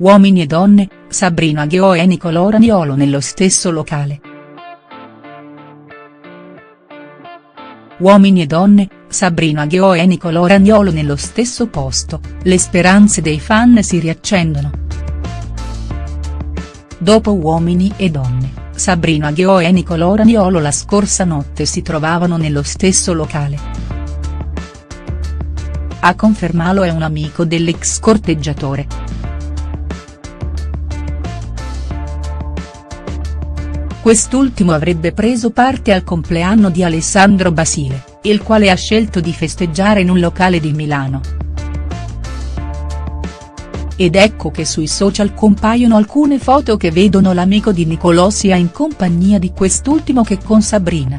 Uomini e donne, Sabrina Ghio e Nicolò Raniolo nello stesso locale. Uomini e donne, Sabrina Ghio e Nicolò Ragnolo nello stesso posto, le speranze dei fan si riaccendono. Dopo Uomini e donne, Sabrina Ghio e Nicolò Ragnolo la scorsa notte si trovavano nello stesso locale. A confermarlo è un amico dell'ex corteggiatore. Quest'ultimo avrebbe preso parte al compleanno di Alessandro Basile, il quale ha scelto di festeggiare in un locale di Milano. Ed ecco che sui social compaiono alcune foto che vedono l'amico di Nicolò sia in compagnia di quest'ultimo che con Sabrina.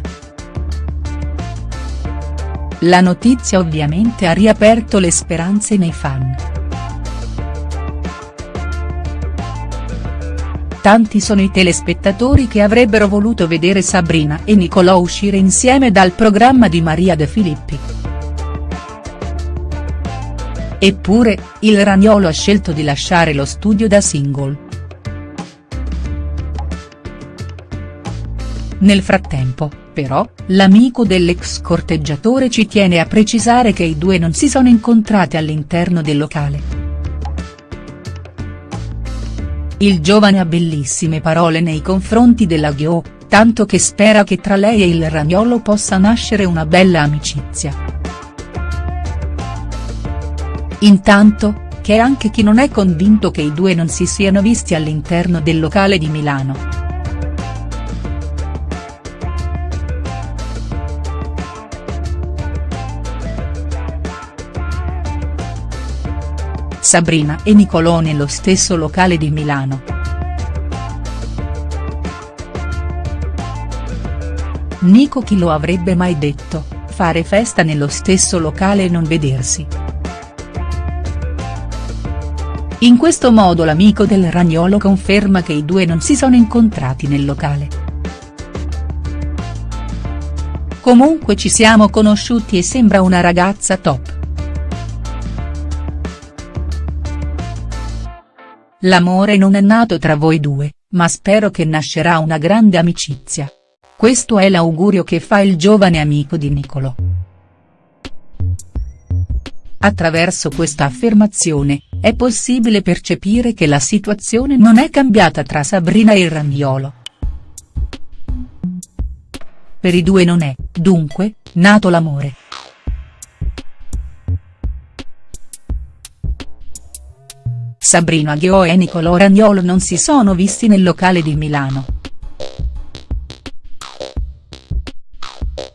La notizia ovviamente ha riaperto le speranze nei fan. Tanti sono i telespettatori che avrebbero voluto vedere Sabrina e Nicolò uscire insieme dal programma di Maria De Filippi. Eppure, il Ragnolo ha scelto di lasciare lo studio da single. Nel frattempo, però, l'amico dell'ex corteggiatore ci tiene a precisare che i due non si sono incontrati all'interno del locale. Il giovane ha bellissime parole nei confronti della Ghio, tanto che spera che tra lei e il Ragnolo possa nascere una bella amicizia. Intanto, c'è anche chi non è convinto che i due non si siano visti all'interno del locale di Milano. Sabrina e Nicolò nello stesso locale di Milano. Nico chi lo avrebbe mai detto, fare festa nello stesso locale e non vedersi. In questo modo l'amico del Ragnolo conferma che i due non si sono incontrati nel locale. Comunque ci siamo conosciuti e sembra una ragazza top. L'amore non è nato tra voi due, ma spero che nascerà una grande amicizia. Questo è l'augurio che fa il giovane amico di Nicolò. Attraverso questa affermazione, è possibile percepire che la situazione non è cambiata tra Sabrina e il Ragnolo. Per i due non è, dunque, nato l'amore. Sabrina Ghio e Nicolò Ragnolo non si sono visti nel locale di Milano.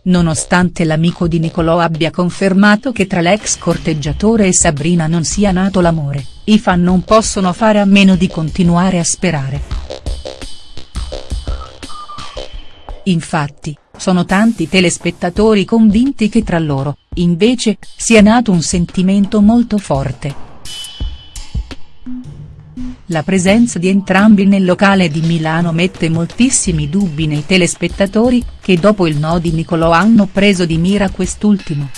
Nonostante l'amico di Nicolò abbia confermato che tra l'ex corteggiatore e Sabrina non sia nato l'amore, i fan non possono fare a meno di continuare a sperare. Infatti, sono tanti telespettatori convinti che tra loro, invece, sia nato un sentimento molto forte. La presenza di entrambi nel locale di Milano mette moltissimi dubbi nei telespettatori, che dopo il no di Nicolò hanno preso di mira quest'ultimo.